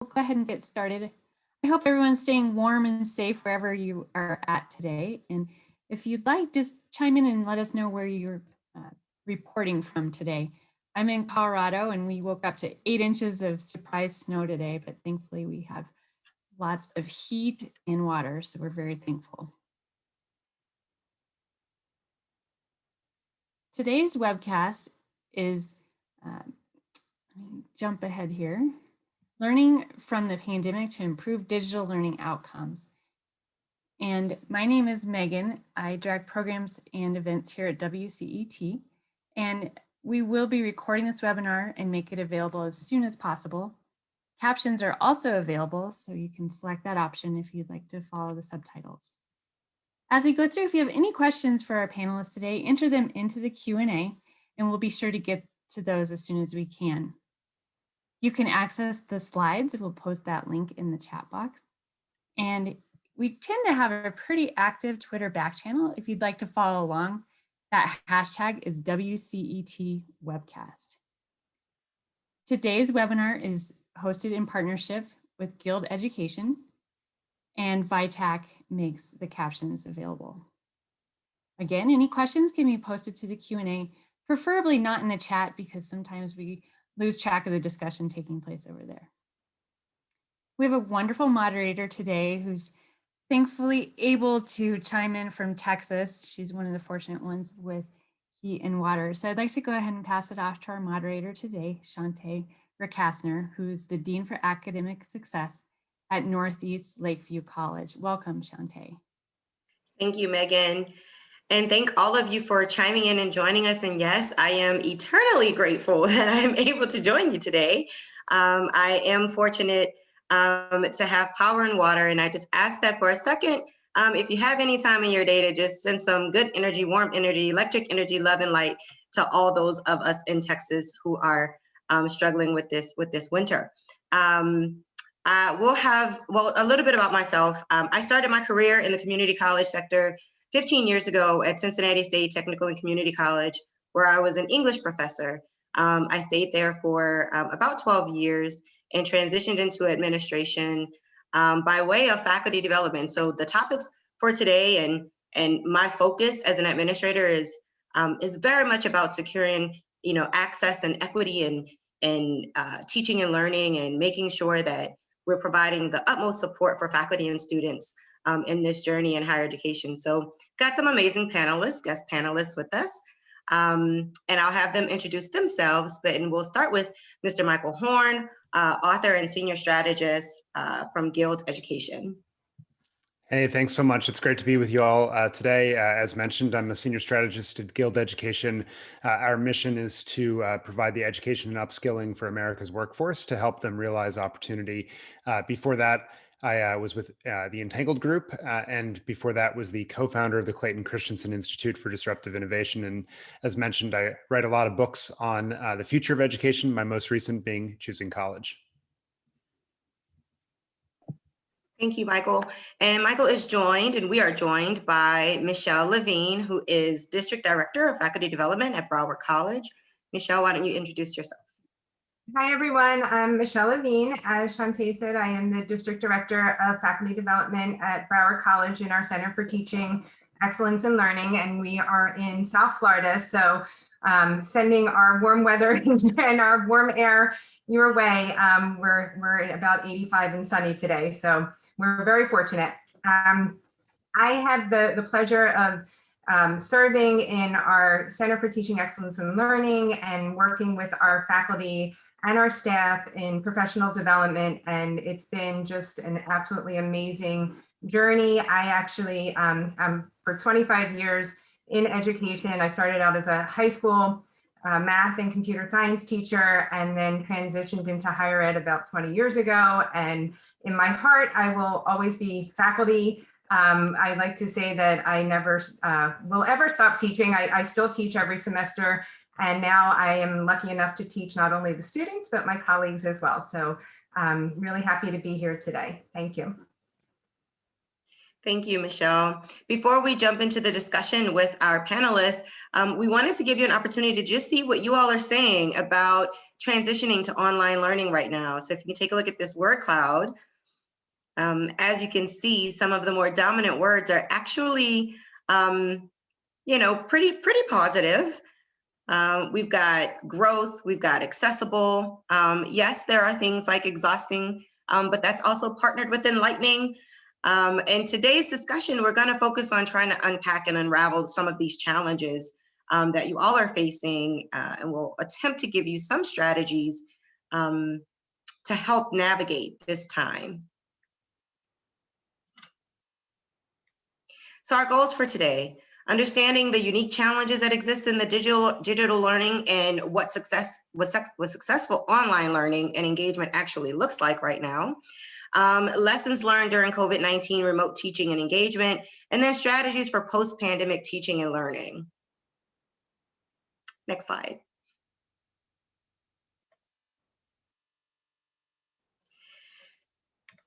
we'll go ahead and get started. I hope everyone's staying warm and safe wherever you are at today. And if you'd like, just chime in and let us know where you're uh, reporting from today. I'm in Colorado and we woke up to eight inches of surprise snow today, but thankfully we have lots of heat and water, so we're very thankful. Today's webcast is, uh, jump ahead here, learning from the pandemic to improve digital learning outcomes. And my name is Megan. I direct programs and events here at WCET. And we will be recording this webinar and make it available as soon as possible. Captions are also available, so you can select that option if you'd like to follow the subtitles. As we go through, if you have any questions for our panelists today, enter them into the Q&A and we'll be sure to get to those as soon as we can. You can access the slides. We'll post that link in the chat box. And we tend to have a pretty active Twitter back channel. If you'd like to follow along, that hashtag is WCET webcast. Today's webinar is hosted in partnership with Guild Education and VITAC makes the captions available. Again, any questions can be posted to the Q&A, preferably not in the chat because sometimes we lose track of the discussion taking place over there. We have a wonderful moderator today who's thankfully able to chime in from Texas. She's one of the fortunate ones with heat and water. So I'd like to go ahead and pass it off to our moderator today, Shante Rakasner, who's the Dean for Academic Success at Northeast Lakeview College. Welcome, Shante. Thank you, Megan. And thank all of you for chiming in and joining us. And yes, I am eternally grateful that I'm able to join you today. Um, I am fortunate um, to have power and water. And I just ask that for a second, um, if you have any time in your day to just send some good energy, warm energy, electric energy, love and light to all those of us in Texas who are um, struggling with this with this winter. Um, uh, we'll have, well, a little bit about myself. Um, I started my career in the community college sector 15 years ago at Cincinnati State Technical and Community College, where I was an English professor. Um, I stayed there for um, about 12 years and transitioned into administration um, by way of faculty development. So the topics for today and, and my focus as an administrator is, um, is very much about securing you know, access and equity and, and uh, teaching and learning and making sure that we're providing the utmost support for faculty and students um, in this journey in higher education. So got some amazing panelists, guest panelists with us. Um, and I'll have them introduce themselves, but and we'll start with Mr. Michael Horn, uh, author and senior strategist uh, from Guild Education. Hey, thanks so much. It's great to be with you all uh, today. Uh, as mentioned, I'm a senior strategist at Guild Education. Uh, our mission is to uh, provide the education and upskilling for America's workforce to help them realize opportunity. Uh, before that, I uh, was with uh, the Entangled Group, uh, and before that was the co-founder of the Clayton Christensen Institute for Disruptive Innovation. And as mentioned, I write a lot of books on uh, the future of education, my most recent being Choosing College. Thank you, Michael. And Michael is joined, and we are joined by Michelle Levine, who is District Director of Faculty Development at Broward College. Michelle, why don't you introduce yourself? Hi, everyone. I'm Michelle Levine. As Shante said, I am the District Director of Faculty Development at Broward College in our Center for Teaching Excellence in Learning, and we are in South Florida. So um, sending our warm weather and our warm air your way. Um, we're, we're about 85 and sunny today. So we're very fortunate. Um, I have the, the pleasure of um, serving in our Center for Teaching Excellence and Learning and working with our faculty and our staff in professional development. And it's been just an absolutely amazing journey. I actually, um, I'm for 25 years in education. I started out as a high school uh, math and computer science teacher and then transitioned into higher ed about 20 years ago. And in my heart, I will always be faculty. Um, I like to say that I never uh, will ever stop teaching. I, I still teach every semester. And now I am lucky enough to teach not only the students, but my colleagues as well. So I'm really happy to be here today. Thank you. Thank you, Michelle. Before we jump into the discussion with our panelists, um, we wanted to give you an opportunity to just see what you all are saying about transitioning to online learning right now. So if you can take a look at this word cloud, um, as you can see, some of the more dominant words are actually, um, you know, pretty, pretty positive. Um, we've got growth, we've got accessible. Um, yes, there are things like exhausting, um, but that's also partnered with enlightening. Um, and today's discussion, we're gonna focus on trying to unpack and unravel some of these challenges um, that you all are facing, uh, and we'll attempt to give you some strategies um, to help navigate this time. So our goals for today, understanding the unique challenges that exist in the digital digital learning and what success what, what successful online learning and engagement actually looks like right now. Um, lessons learned during COVID-19 remote teaching and engagement, and then strategies for post-pandemic teaching and learning. Next slide.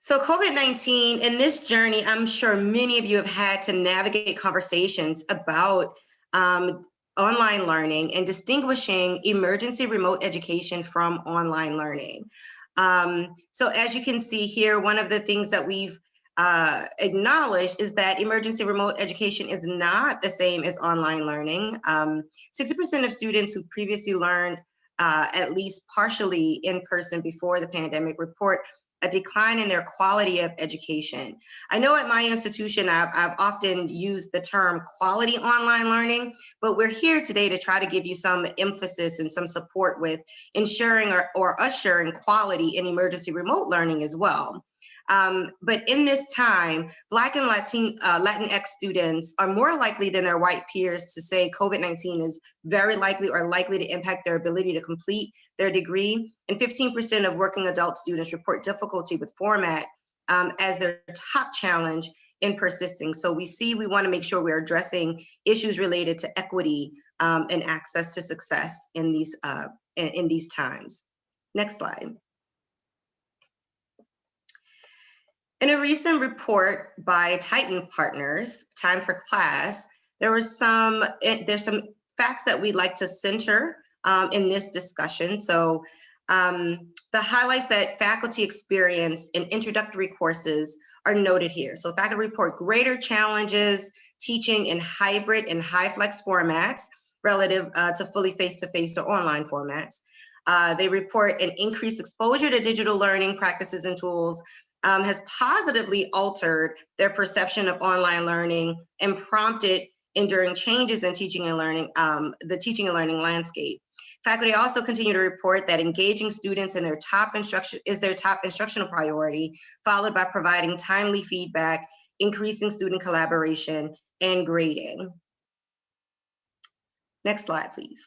So COVID-19 in this journey, I'm sure many of you have had to navigate conversations about um, online learning and distinguishing emergency remote education from online learning. Um, so as you can see here, one of the things that we've uh, acknowledged is that emergency remote education is not the same as online learning. 60% um, of students who previously learned uh, at least partially in person before the pandemic report a decline in their quality of education. I know at my institution, I've, I've, often used the term quality online learning, but we're here today to try to give you some emphasis and some support with ensuring or, or assuring quality in emergency remote learning as well. Um, but in this time, Black and Latin, uh, Latinx students are more likely than their white peers to say COVID-19 is very likely or likely to impact their ability to complete their degree. And 15% of working adult students report difficulty with format um, as their top challenge in persisting. So we see we wanna make sure we're addressing issues related to equity um, and access to success in these, uh, in, in these times. Next slide. In a recent report by Tyton Partners, Time for Class, there was some, eh, there's some facts that we'd like to center um, in this discussion. So um, the highlights that faculty experience in introductory courses are noted here. So faculty report greater challenges teaching in hybrid and HyFlex formats relative uh, to fully face-to-face -face or online formats. Uh, they report an increased exposure to digital learning practices and tools um, has positively altered their perception of online learning and prompted enduring changes in teaching and learning, um, the teaching and learning landscape. Faculty also continue to report that engaging students in their top instruction is their top instructional priority, followed by providing timely feedback, increasing student collaboration, and grading. Next slide, please.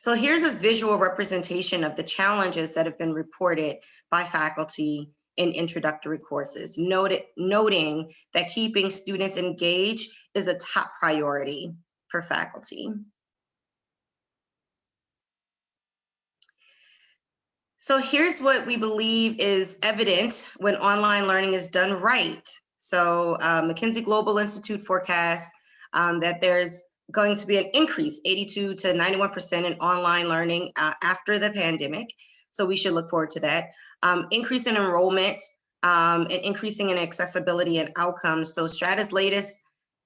So here's a visual representation of the challenges that have been reported by faculty in introductory courses, noted, noting that keeping students engaged is a top priority for faculty. So here's what we believe is evident when online learning is done right. So uh, McKinsey Global Institute forecasts um, that there's going to be an increase, 82 to 91% in online learning uh, after the pandemic. So we should look forward to that um, increase in enrollment, um, and increasing in accessibility and outcomes. So Strada's latest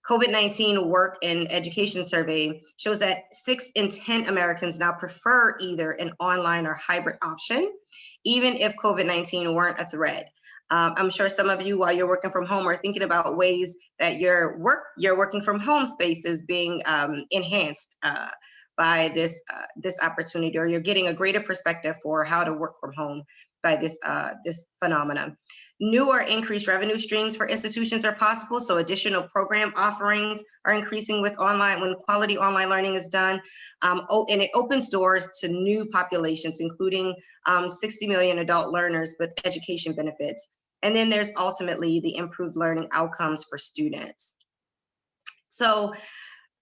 COVID-19 work and education survey shows that six in 10 Americans now prefer either an online or hybrid option, even if COVID-19 weren't a threat. Um, I'm sure some of you, while you're working from home, are thinking about ways that your work, your working from home space is being um, enhanced uh, by this uh, this opportunity, or you're getting a greater perspective for how to work from home by this, uh, this phenomenon. New or increased revenue streams for institutions are possible, so additional program offerings are increasing with online, when quality online learning is done, um, oh, and it opens doors to new populations, including um, 60 million adult learners with education benefits. And then there's ultimately the improved learning outcomes for students. So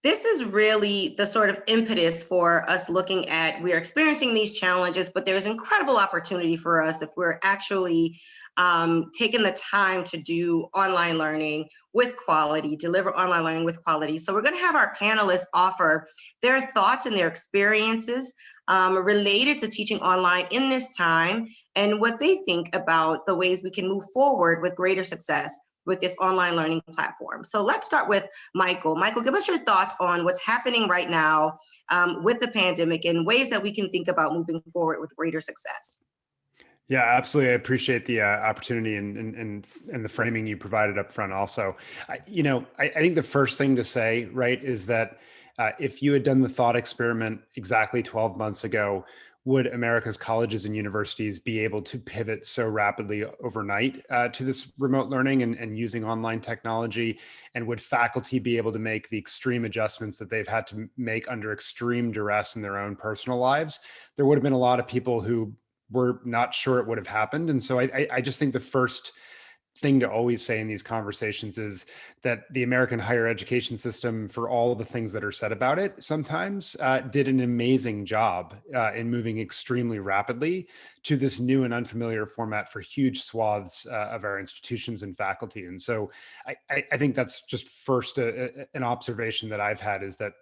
this is really the sort of impetus for us looking at, we're experiencing these challenges, but there's incredible opportunity for us if we're actually um, taking the time to do online learning with quality, deliver online learning with quality. So we're gonna have our panelists offer their thoughts and their experiences um, related to teaching online in this time and what they think about the ways we can move forward with greater success with this online learning platform. So let's start with Michael. Michael, give us your thoughts on what's happening right now um, with the pandemic and ways that we can think about moving forward with greater success. Yeah, absolutely. I appreciate the uh, opportunity and, and, and and the framing you provided up front. Also, I, you know, I, I think the first thing to say, right, is that uh, if you had done the thought experiment exactly 12 months ago, would America's colleges and universities be able to pivot so rapidly overnight uh, to this remote learning and, and using online technology? And would faculty be able to make the extreme adjustments that they've had to make under extreme duress in their own personal lives? There would have been a lot of people who were not sure it would have happened. And so I, I just think the first thing to always say in these conversations is that the American higher education system, for all the things that are said about it, sometimes uh, did an amazing job uh, in moving extremely rapidly to this new and unfamiliar format for huge swaths uh, of our institutions and faculty. And so I, I think that's just first a, a, an observation that I've had is that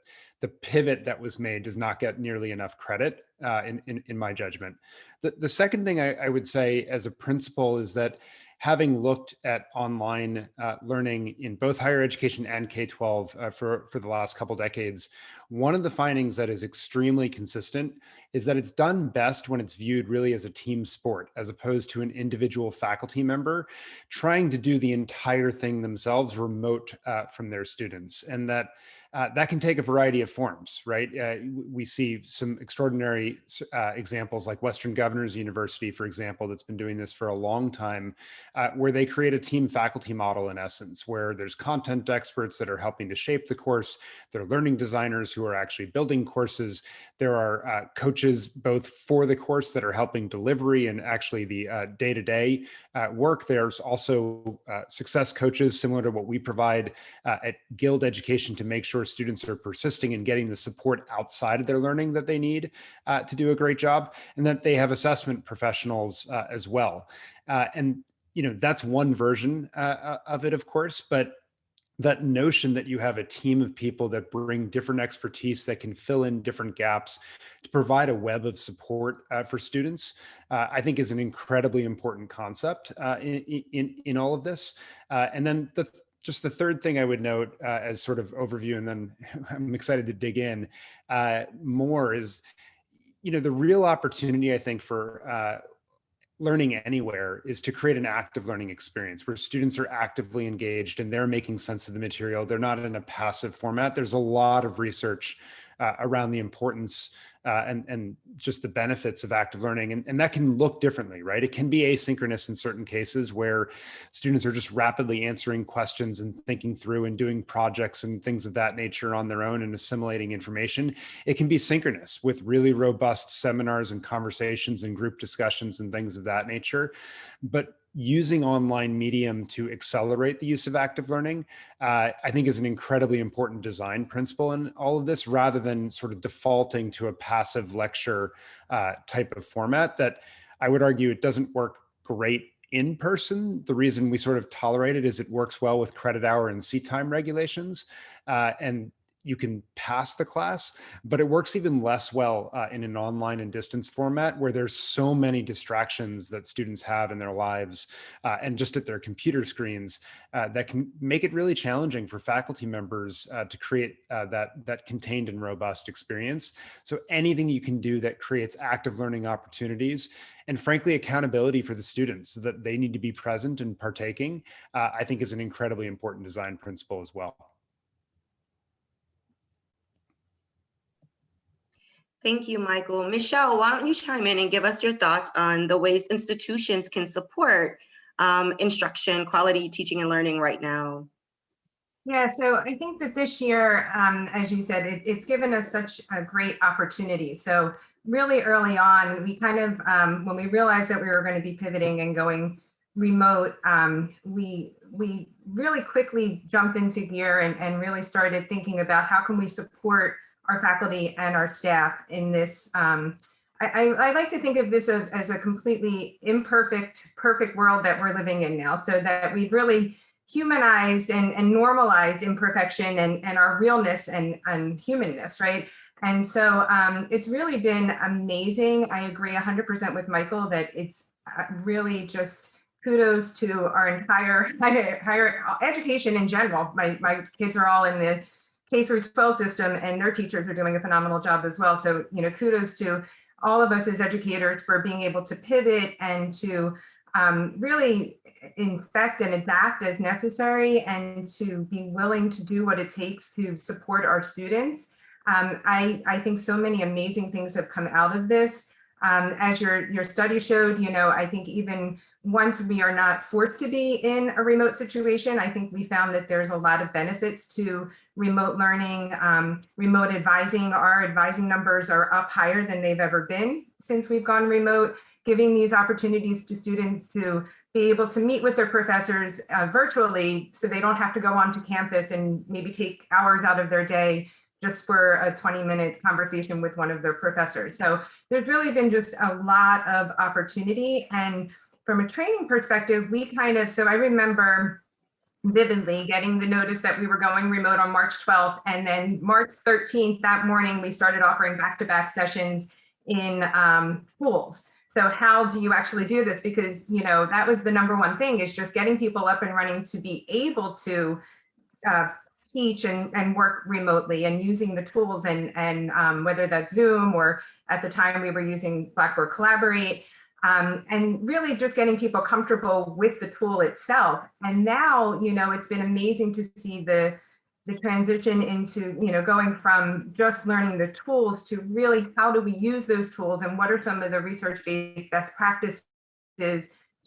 the pivot that was made does not get nearly enough credit uh, in, in, in, my judgment. The, the second thing I, I would say as a principle is that having looked at online uh, learning in both higher education and K-12 uh, for, for the last couple decades, one of the findings that is extremely consistent is that it's done best when it's viewed really as a team sport, as opposed to an individual faculty member trying to do the entire thing themselves remote uh, from their students. And that uh, that can take a variety of forms, right? Uh, we see some extraordinary uh, examples like Western Governors University, for example, that's been doing this for a long time, uh, where they create a team faculty model in essence, where there's content experts that are helping to shape the course, there are learning designers who are actually building courses, there are uh, coaches both for the course that are helping delivery and actually the day-to-day -day, work. There's also success coaches similar to what we provide at Guild Education to make sure sure students are persisting and getting the support outside of their learning that they need uh, to do a great job, and that they have assessment professionals uh, as well. Uh, and you know that's one version uh, uh, of it, of course, but that notion that you have a team of people that bring different expertise that can fill in different gaps to provide a web of support uh, for students, uh, I think is an incredibly important concept uh, in, in, in, all of this. and then the just the third thing I would note uh, as sort of overview, and then I'm excited to dig in uh, more is, you know, the real opportunity I think for uh, learning anywhere is to create an active learning experience where students are actively engaged and they're making sense of the material. They're not in a passive format. There's a lot of research uh, around the importance uh, and, and just the benefits of active learning. And, and that can look differently, right? It can be asynchronous in certain cases where students are just rapidly answering questions and thinking through and doing projects and things of that nature on their own and assimilating information. It can be synchronous with really robust seminars and conversations and group discussions and things of that nature. But using online medium to accelerate the use of active learning, uh, I think is an incredibly important design principle in all of this, rather than sort of defaulting to a passive lecture uh, type of format that I would argue it doesn't work great in person. The reason we sort of tolerate it is it works well with credit hour and seat time regulations. Uh, and you can pass the class, but it works even less well uh, in an online and distance format where there's so many distractions that students have in their lives uh, and just at their computer screens uh, that can make it really challenging for faculty members uh, to create uh, that, that contained and robust experience. So anything you can do that creates active learning opportunities and frankly, accountability for the students so that they need to be present and partaking, uh, I think is an incredibly important design principle as well. Thank you, Michael. Michelle, why don't you chime in and give us your thoughts on the ways institutions can support um, instruction, quality teaching and learning right now? Yeah, so I think that this year, um, as you said, it, it's given us such a great opportunity. So really early on, we kind of, um, when we realized that we were going to be pivoting and going remote, um, we we really quickly jumped into gear and, and really started thinking about how can we support our faculty and our staff in this. Um, I, I, like to think of this as, as a completely imperfect, perfect world that we're living in now, so that we've really humanized and, and normalized imperfection and, and our realness and, and humanness, right? And so um, it's really been amazing. I agree 100% with Michael that it's uh, really just kudos to our entire higher, higher education in general. My, my kids are all in the K through 12 system and their teachers are doing a phenomenal job as well. So, you know, kudos to all of us as educators for being able to pivot and to um, really infect and adapt as necessary and to be willing to do what it takes to support our students. Um, I, I think so many amazing things have come out of this. Um, as your, your study showed, you know, I think even once we are not forced to be in a remote situation, I think we found that there's a lot of benefits to remote learning, um, remote advising. Our advising numbers are up higher than they've ever been since we've gone remote, giving these opportunities to students to be able to meet with their professors uh, virtually so they don't have to go onto campus and maybe take hours out of their day just for a 20 minute conversation with one of their professors. So there's really been just a lot of opportunity. And from a training perspective, we kind of, so I remember vividly getting the notice that we were going remote on March 12th. And then March 13th, that morning, we started offering back-to-back -back sessions in um, schools. So how do you actually do this? Because, you know, that was the number one thing is just getting people up and running to be able to uh, teach and, and work remotely and using the tools and, and um, whether that's Zoom or at the time we were using Blackboard Collaborate um, and really just getting people comfortable with the tool itself. And now, you know, it's been amazing to see the, the transition into, you know, going from just learning the tools to really how do we use those tools and what are some of the research-based best practices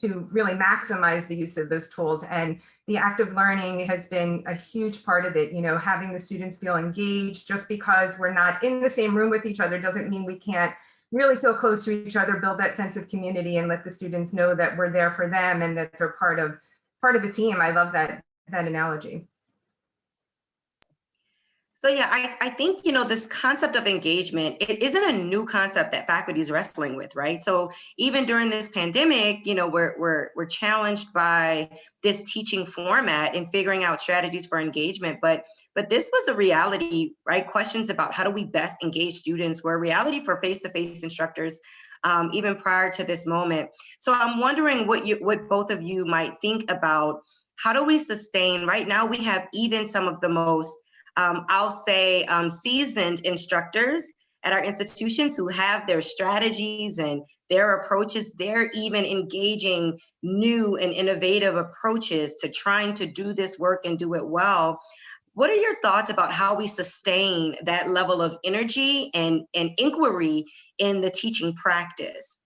to really maximize the use of those tools. And the active learning has been a huge part of it, you know, having the students feel engaged just because we're not in the same room with each other doesn't mean we can't really feel close to each other, build that sense of community and let the students know that we're there for them and that they're part of part of the team. I love that that analogy. So yeah, I, I think, you know, this concept of engagement, it isn't a new concept that faculty is wrestling with, right? So even during this pandemic, you know, we're, we're, we're challenged by this teaching format and figuring out strategies for engagement. But but this was a reality, right? Questions about how do we best engage students were a reality for face-to-face -face instructors um, even prior to this moment. So I'm wondering what you, what both of you might think about how do we sustain, right now we have even some of the most um, I'll say um, seasoned instructors at our institutions who have their strategies and their approaches, they're even engaging new and innovative approaches to trying to do this work and do it well. What are your thoughts about how we sustain that level of energy and, and inquiry in the teaching practice?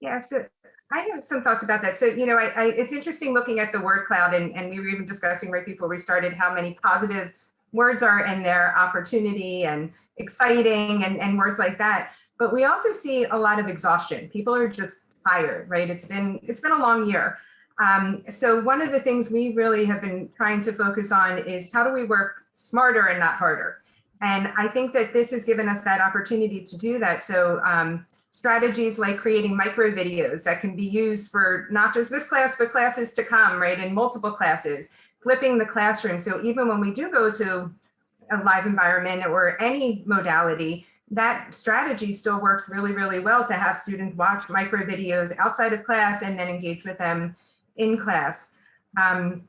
Yeah, so I have some thoughts about that. So, you know, I, I, it's interesting looking at the word cloud and, and we were even discussing right before we started how many positive words are in there, opportunity and exciting and, and words like that. But we also see a lot of exhaustion. People are just tired, right? It's been it's been a long year. Um, so one of the things we really have been trying to focus on is how do we work smarter and not harder? And I think that this has given us that opportunity to do that. So um, strategies like creating micro videos that can be used for not just this class, but classes to come, right? In multiple classes flipping the classroom. So even when we do go to a live environment or any modality, that strategy still works really, really well to have students watch micro videos outside of class and then engage with them in class. Um,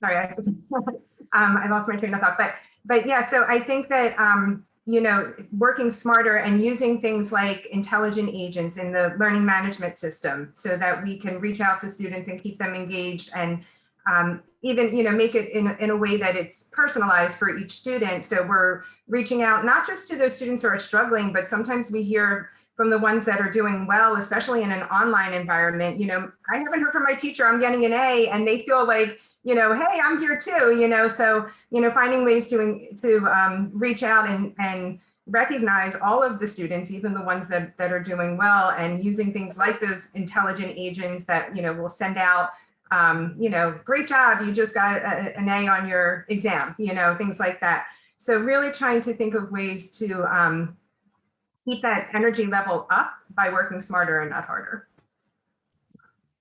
sorry, I, um, I lost my train of thought, but but yeah, so I think that um, you know, working smarter and using things like intelligent agents in the learning management system so that we can reach out to students and keep them engaged and um, even you know make it in, in a way that it's personalized for each student. So we're reaching out not just to those students who are struggling but sometimes we hear from the ones that are doing well especially in an online environment. You know i haven't heard from my teacher i'm getting an a and they feel like you know hey i'm here too you know? So you know finding ways to to um, reach out and and recognize all of the students, even the ones that, that are doing well and using things like those intelligent agents that, you know, will send out, um, you know, great job, you just got a, an A on your exam, you know, things like that. So really trying to think of ways to um, keep that energy level up by working smarter and not harder.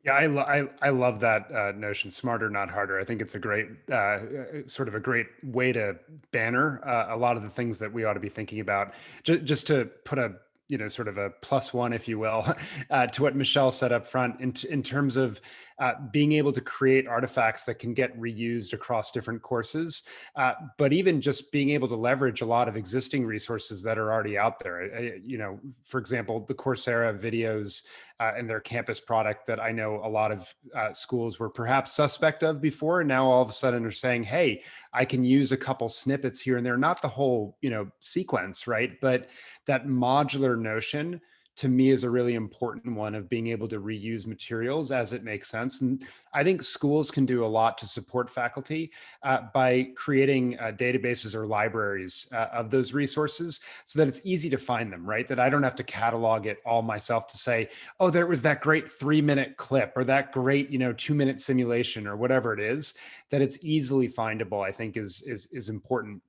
Yeah, I, I, I love that uh, notion, smarter, not harder. I think it's a great, uh, sort of a great way to banner uh, a lot of the things that we ought to be thinking about. Just, just to put a, you know, sort of a plus one, if you will, uh, to what Michelle said up front in, in terms of uh, being able to create artifacts that can get reused across different courses, uh, but even just being able to leverage a lot of existing resources that are already out there. You know, for example, the Coursera videos uh, and their campus product that I know a lot of uh, schools were perhaps suspect of before, and now all of a sudden are saying, "Hey, I can use a couple snippets here and there, not the whole, you know, sequence, right? But that modular notion." To me is a really important one of being able to reuse materials as it makes sense. And I think schools can do a lot to support faculty uh, by creating uh, databases or libraries uh, of those resources so that it's easy to find them, right? That I don't have to catalog it all myself to say, oh, there was that great three minute clip or that great, you know, two minute simulation or whatever it is, that it's easily findable, I think is, is, is important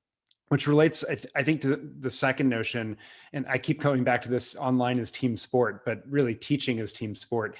which relates, I, th I, think, to the second notion. And I keep coming back to this online as team sport, but really teaching as team sport.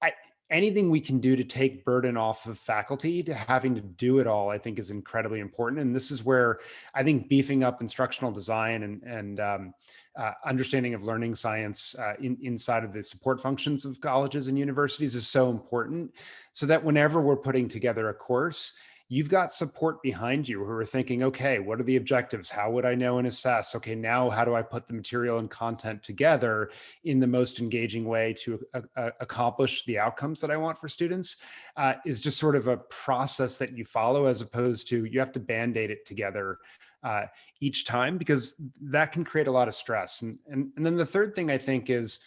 I, anything we can do to take burden off of faculty to having to do it all, I think is incredibly important. And this is where I think beefing up instructional design and, and um, uh, understanding of learning science uh, in, inside of the support functions of colleges and universities is so important so that whenever we're putting together a course, you've got support behind you who are thinking, okay, what are the objectives? How would I know and assess? Okay, now how do I put the material and content together in the most engaging way to uh, accomplish the outcomes that I want for students? Uh, is just sort of a process that you follow as opposed to you have to band-aid it together uh, each time because that can create a lot of stress. And, and, and then the third thing I think is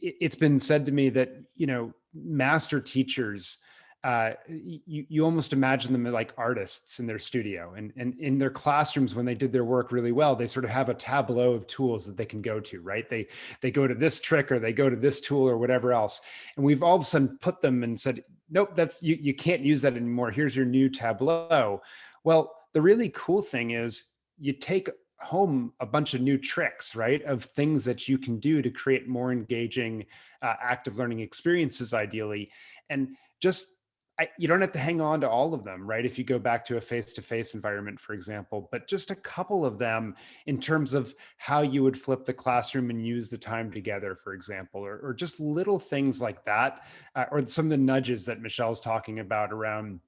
it, it's been said to me that, you know, master teachers, uh, you, you almost imagine them like artists in their studio and, and in their classrooms when they did their work really well they sort of have a tableau of tools that they can go to right they they go to this trick or they go to this tool or whatever else and we've all of a sudden put them and said nope that's you, you can't use that anymore here's your new tableau well the really cool thing is you take home a bunch of new tricks, right? Of things that you can do to create more engaging uh, active learning experiences, ideally. And just I, you don't have to hang on to all of them, right? If you go back to a face-to-face -face environment, for example, but just a couple of them in terms of how you would flip the classroom and use the time together, for example, or, or just little things like that, uh, or some of the nudges that Michelle's talking about around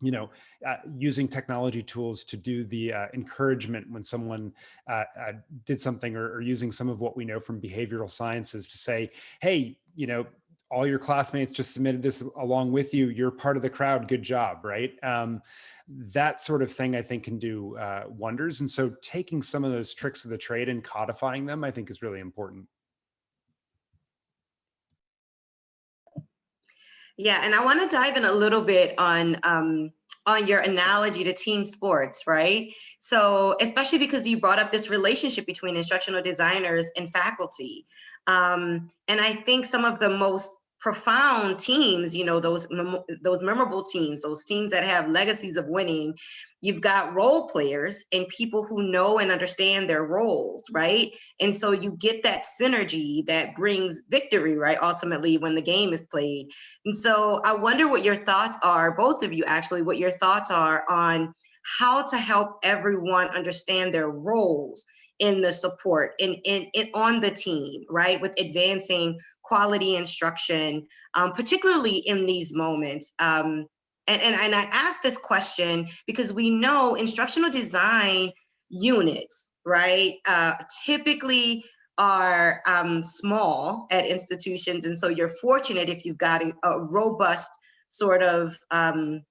you know, uh, using technology tools to do the uh, encouragement when someone uh, uh did something or, or, using some of what we know from behavioral sciences to say, hey, you know, all your classmates just submitted this along with you. You're part of the crowd. Good job, right? Um, that sort of thing I think can do uh, wonders. And so taking some of those tricks of the trade and codifying them, I think is really important. Yeah, and I want to dive in a little bit on um, on your analogy to team sports, right? So, especially because you brought up this relationship between instructional designers and faculty. Um, and I think some of the most profound teams, you know, those, those memorable teams, those teams that have legacies of winning, you've got role players and people who know and understand their roles, right? And so you get that synergy that brings victory, right? Ultimately, when the game is played. And so I wonder what your thoughts are, both of you actually, what your thoughts are on how to help everyone understand their roles in the support in, in, in on the team, right? With advancing quality instruction, um, particularly in these moments. Um, and, and, and I ask this question because we know instructional design units, right, uh, typically are um, small at institutions. And so you're fortunate if you've got a, a robust sort of um,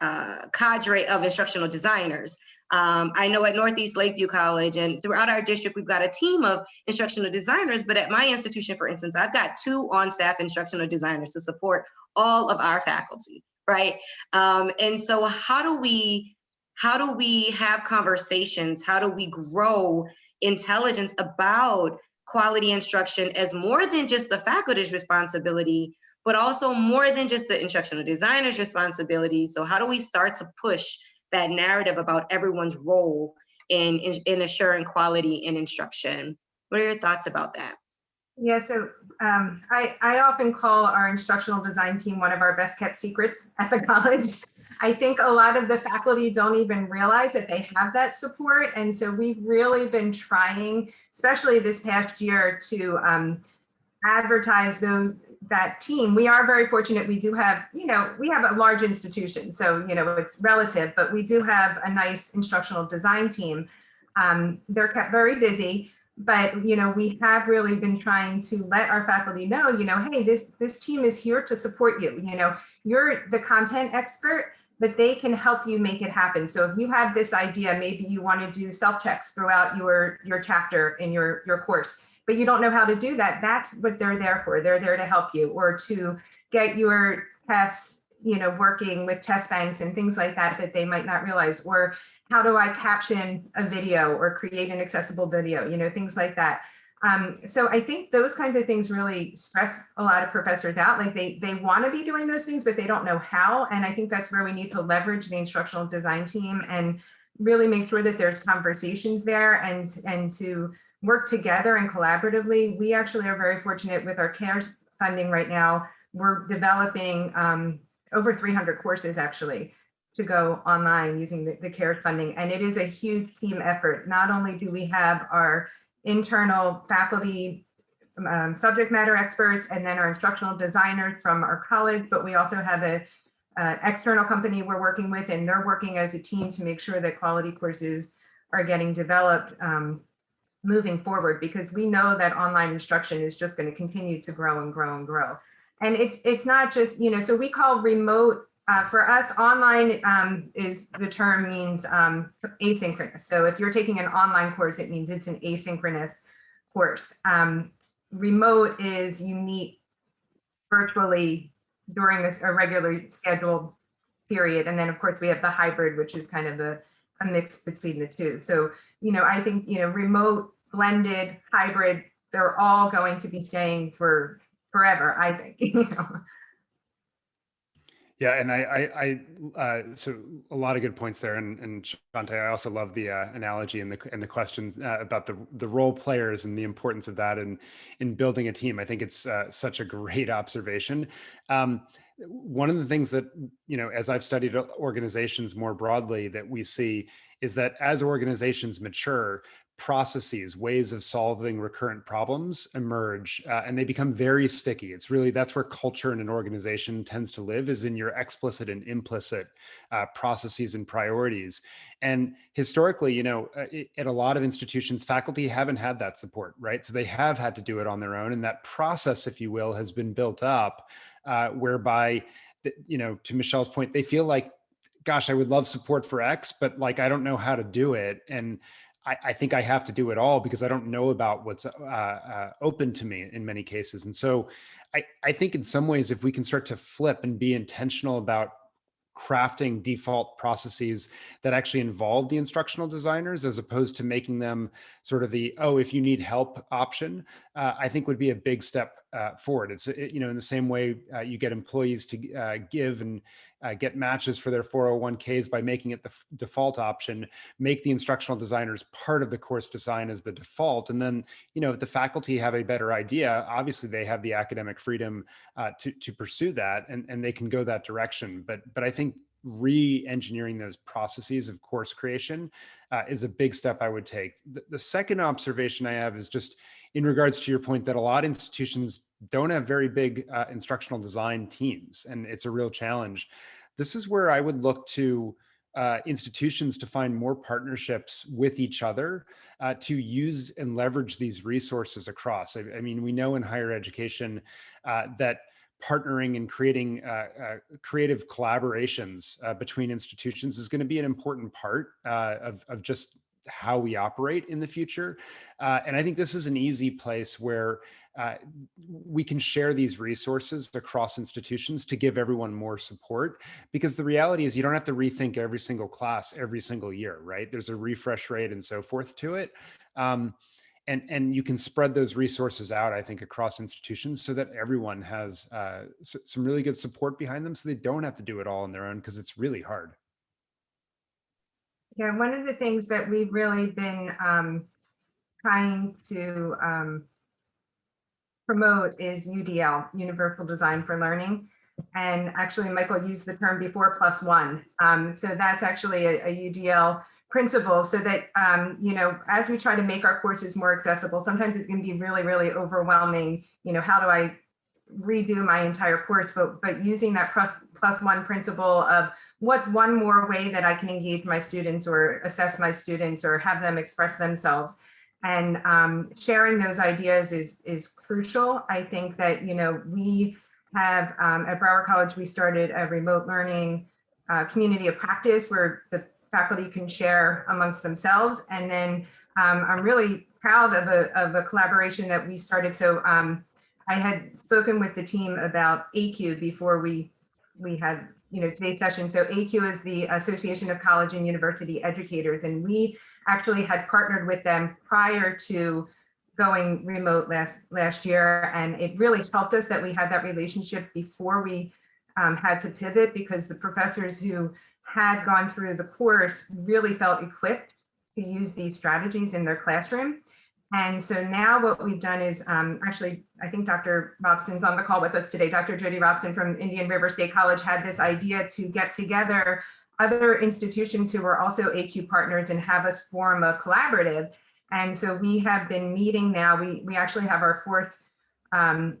uh, cadre of instructional designers. Um, I know at Northeast Lakeview College and throughout our district, we've got a team of instructional designers, but at my institution, for instance, I've got two on-staff instructional designers to support all of our faculty, right? Um, and so how do we, how do we have conversations? How do we grow intelligence about quality instruction as more than just the faculty's responsibility, but also more than just the instructional designer's responsibility. So how do we start to push that narrative about everyone's role in, in, in assuring quality in instruction? What are your thoughts about that? Yeah, so um, I, I often call our instructional design team one of our best kept secrets at the college. I think a lot of the faculty don't even realize that they have that support. And so we've really been trying, especially this past year, to um, advertise those that team. We are very fortunate. We do have, you know, we have a large institution, so you know it's relative, but we do have a nice instructional design team. Um, they're kept very busy, but you know we have really been trying to let our faculty know, you know, hey, this this team is here to support you. You know, you're the content expert, but they can help you make it happen. So if you have this idea, maybe you want to do self-checks throughout your your chapter in your your course but you don't know how to do that, that's what they're there for. They're there to help you or to get your tests, you know, working with test banks and things like that that they might not realize. Or how do I caption a video or create an accessible video, you know, things like that. Um, so I think those kinds of things really stress a lot of professors out. Like they they want to be doing those things, but they don't know how. And I think that's where we need to leverage the instructional design team and really make sure that there's conversations there and and to work together and collaboratively. We actually are very fortunate with our CARES funding right now. We're developing um, over 300 courses actually to go online using the, the CARES funding. And it is a huge team effort. Not only do we have our internal faculty um, subject matter experts and then our instructional designers from our college, but we also have a uh, external company we're working with and they're working as a team to make sure that quality courses are getting developed um, moving forward because we know that online instruction is just going to continue to grow and grow and grow. And it's it's not just, you know, so we call remote uh, for us online um, is the term means um, asynchronous. So if you're taking an online course, it means it's an asynchronous course. Um, remote is you meet virtually during this, a regular scheduled period. And then of course we have the hybrid, which is kind of a, a mix between the two. So you know, I think, you know, remote, blended, hybrid, they're all going to be staying for forever, I think, you know. Yeah, and I, I, I uh, so a lot of good points there, and and Shante, I also love the uh, analogy and the and the questions uh, about the the role players and the importance of that in in building a team. I think it's uh, such a great observation. Um, one of the things that you know, as I've studied organizations more broadly, that we see is that as organizations mature, processes, ways of solving recurrent problems emerge uh, and they become very sticky. It's really, that's where culture in an organization tends to live is in your explicit and implicit uh, processes and priorities. And historically, you know, uh, at a lot of institutions, faculty haven't had that support, right? So they have had to do it on their own. And that process, if you will, has been built up uh, whereby, you know, to Michelle's point, they feel like gosh, I would love support for X, but like, I don't know how to do it. And I, I think I have to do it all because I don't know about what's uh, uh, open to me in many cases. And so I, I think in some ways, if we can start to flip and be intentional about crafting default processes that actually involve the instructional designers as opposed to making them sort of the, oh, if you need help option, uh, I think would be a big step uh, forward. It's, it, you know, in the same way uh, you get employees to uh, give and uh, get matches for their 401ks by making it the default option, make the instructional designers part of the course design as the default. And then, you know, if the faculty have a better idea, obviously they have the academic freedom uh, to, to pursue that and, and they can go that direction. But, but I think re-engineering those processes of course creation uh, is a big step I would take. The, the second observation I have is just in regards to your point that a lot of institutions don't have very big uh, instructional design teams, and it's a real challenge. This is where I would look to uh, institutions to find more partnerships with each other uh, to use and leverage these resources across. I, I mean, we know in higher education uh, that partnering and creating uh, uh, creative collaborations uh, between institutions is going to be an important part of, of just how we operate in the future. Uh, and I think this is an easy place where uh, we can share these resources across institutions to give everyone more support because the reality is you don't have to rethink every single class every single year, right? There's a refresh rate and so forth to it. Um, and, and you can spread those resources out, I think, across institutions so that everyone has uh, some really good support behind them so they don't have to do it all on their own because it's really hard. Yeah, one of the things that we've really been um, trying to um, promote is UDL, Universal Design for Learning. And actually, Michael used the term before plus one. Um, so that's actually a, a UDL principle so that, um, you know, as we try to make our courses more accessible, sometimes it can be really, really overwhelming. You know, how do I redo my entire course? But, but using that plus, plus one principle of what's one more way that I can engage my students or assess my students or have them express themselves and um, sharing those ideas is is crucial. I think that you know we have um, at Broward College we started a remote learning uh, community of practice where the faculty can share amongst themselves, and then um, I'm really proud of a of a collaboration that we started. So um, I had spoken with the team about ACUE before we we had you know today's session. So ACUE is the Association of College and University Educators, and we actually had partnered with them prior to going remote last last year and it really helped us that we had that relationship before we um, had to pivot because the professors who had gone through the course really felt equipped to use these strategies in their classroom. And so now what we've done is um, actually, I think Dr. Robson's on the call with us today. Dr. Jody Robson from Indian River State College had this idea to get together other institutions who are also ACUE partners and have us form a collaborative. And so we have been meeting now. We, we actually have our fourth um,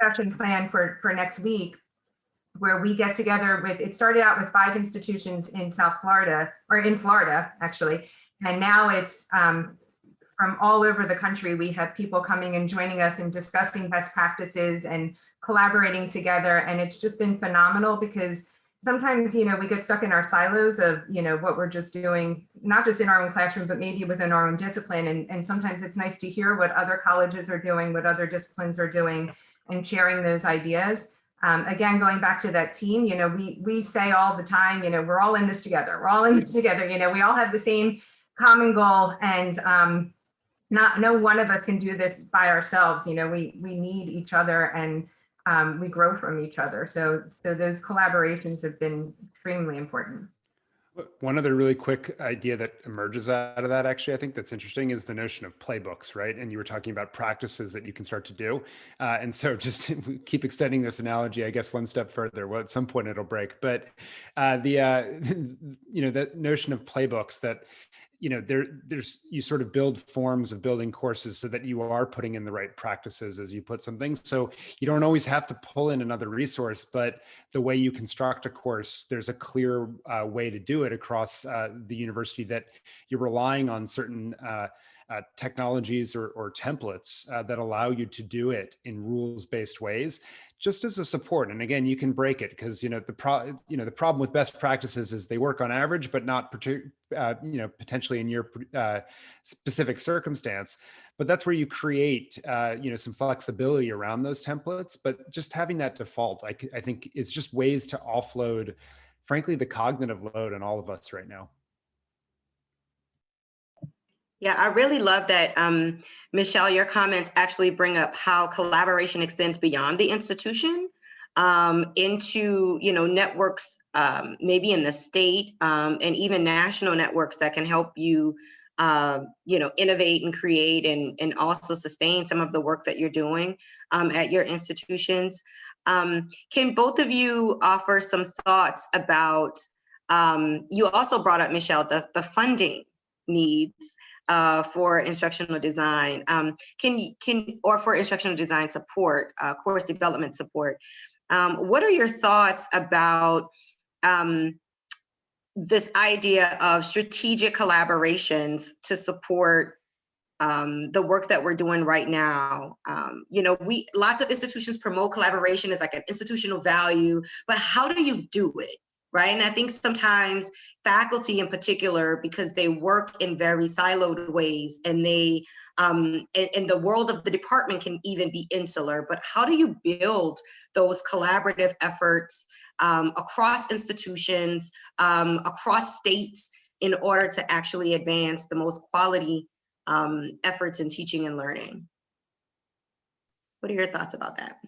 session planned for, for next week where we get together with, it started out with five institutions in South Florida, or in Florida, actually. And now it's um, from all over the country. We have people coming and joining us and discussing best practices and collaborating together. And it's just been phenomenal because sometimes, you know, we get stuck in our silos of, you know, what we're just doing, not just in our own classroom, but maybe within our own discipline. And, and sometimes it's nice to hear what other colleges are doing, what other disciplines are doing, and sharing those ideas. Um, again, going back to that team, you know, we, we say all the time, you know, we're all in this together. We're all in this together. You know, we all have the same common goal and um, not, no one of us can do this by ourselves. You know, we, we need each other and um, we grow from each other. So, so those collaborations have been extremely important. One other really quick idea that emerges out of that, actually, I think that's interesting is the notion of playbooks, right? And you were talking about practices that you can start to do. Uh, and so just keep extending this analogy, I guess, one step further. Well, at some point it'll break. But uh, the, uh, you know, the notion of playbooks that you know, there, there's, you sort of build forms of building courses so that you are putting in the right practices as you put some things. So you don't always have to pull in another resource, but the way you construct a course, there's a clear uh, way to do it across uh, the university that you're relying on certain uh, technologies or, or templates uh, that allow you to do it in rules-based ways just as a support. And again, you can break it because you know the pro you know the problem with best practices is they work on average, but not uh, you know potentially in your uh, specific circumstance. But that's where you create uh, you know some flexibility around those templates. But just having that default, I, I think, is just ways to offload, frankly, the cognitive load on all of us right now. Yeah, I really love that, um, Michelle, your comments actually bring up how collaboration extends beyond the institution um, into, you know, networks, um, maybe in the state um, and even national networks that can help you, uh, you know, innovate and create and, and also sustain some of the work that you're doing um, at your institutions. Can both of you offer some thoughts about, you also brought up, Michelle, the, the funding needs uh, for instructional design? Um, can can or for instructional design support, uh, course development support? Um, what are your thoughts about um, this idea of strategic collaborations to support um, the work that we're doing right now. Um, you know, we lots of institutions promote collaboration as like an institutional value, but how do you do it? Right? And I think sometimes faculty in particular, because they work in very siloed ways and they, um, and, and the world of the department can even be insular, but how do you build those collaborative efforts um, across institutions, um, across states, in order to actually advance the most quality um, efforts in teaching and learning? What are your thoughts about that?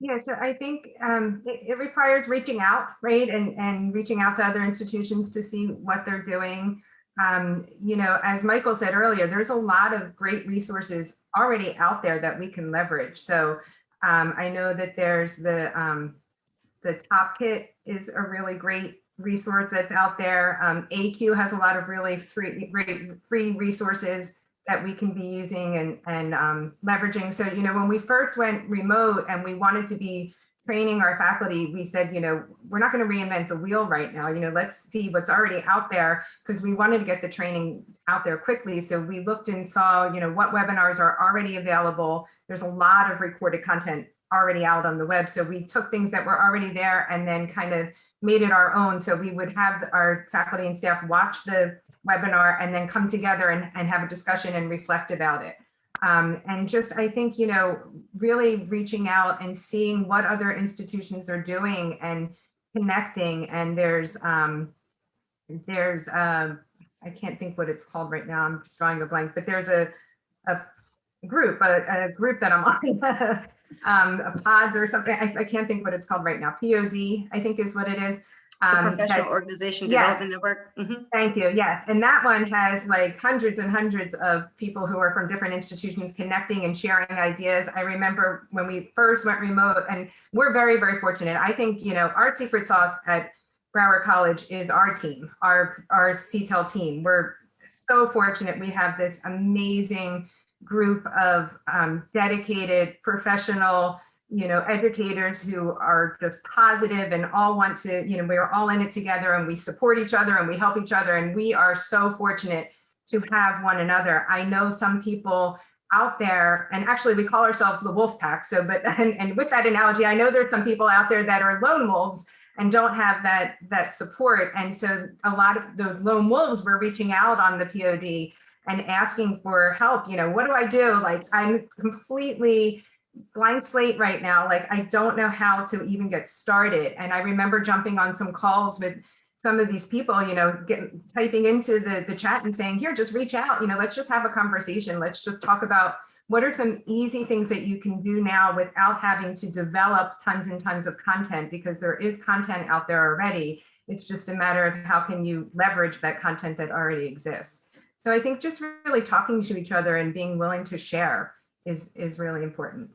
Yeah, so I think um, it, it requires reaching out, right? And, and reaching out to other institutions to see what they're doing. Um, you know, as Michael said earlier, there's a lot of great resources already out there that we can leverage. So um, I know that there's the, um, the TOPkit is a really great resource that's out there. Um, ACUE has a lot of really free, great free resources that we can be using and, and um, leveraging. So, you know, when we first went remote and we wanted to be training our faculty, we said, you know, we're not going to reinvent the wheel right now. You know, let's see what's already out there because we wanted to get the training out there quickly. So we looked and saw, you know, what webinars are already available. There's a lot of recorded content already out on the web. So we took things that were already there and then kind of made it our own. So we would have our faculty and staff watch the webinar and then come together and, and have a discussion and reflect about it. Um, and just, I think, you know, really reaching out and seeing what other institutions are doing and connecting. And there's, um, there's, uh, I can't think what it's called right now. I'm just drawing a blank, but there's a, a group, a, a group that I'm on, um, a pods or something. I, I can't think what it's called right now. POD, I think is what it is. The Um, Professional that- Organization yes. Development Network? Mhm. Thank you. Yes. And that one has like hundreds and hundreds of people who are from different institutions connecting and sharing ideas. I remember when we first went remote and we're very, very fortunate. I think, you know, our secret sauce at Broward College is our team, our, our CTEL team. We're so fortunate. We have this amazing group of um, dedicated professional you know, educators who are just positive and all want to, you know, we're all in it together and we support each other and we help each other. And we are so fortunate to have one another. I know some people out there, and actually we call ourselves the wolf pack. So, but, and, and with that analogy, I know there's some people out there that are lone wolves and don't have that, that support. And so a lot of those lone wolves were reaching out on the POD and asking for help. You know, what do I do? Like, I'm completely blank slate right now. Like, I don't know how to even get started. And I remember jumping on some calls with some of these people, you know, get, typing into the, the chat and saying, here, just reach out, you know, let's just have a conversation. Let's just talk about what are some easy things that you can do now without having to develop tons and tons of content because there is content out there already. It's just a matter of how can you leverage that content that already exists. So I think just really talking to each other and being willing to share is, is really important.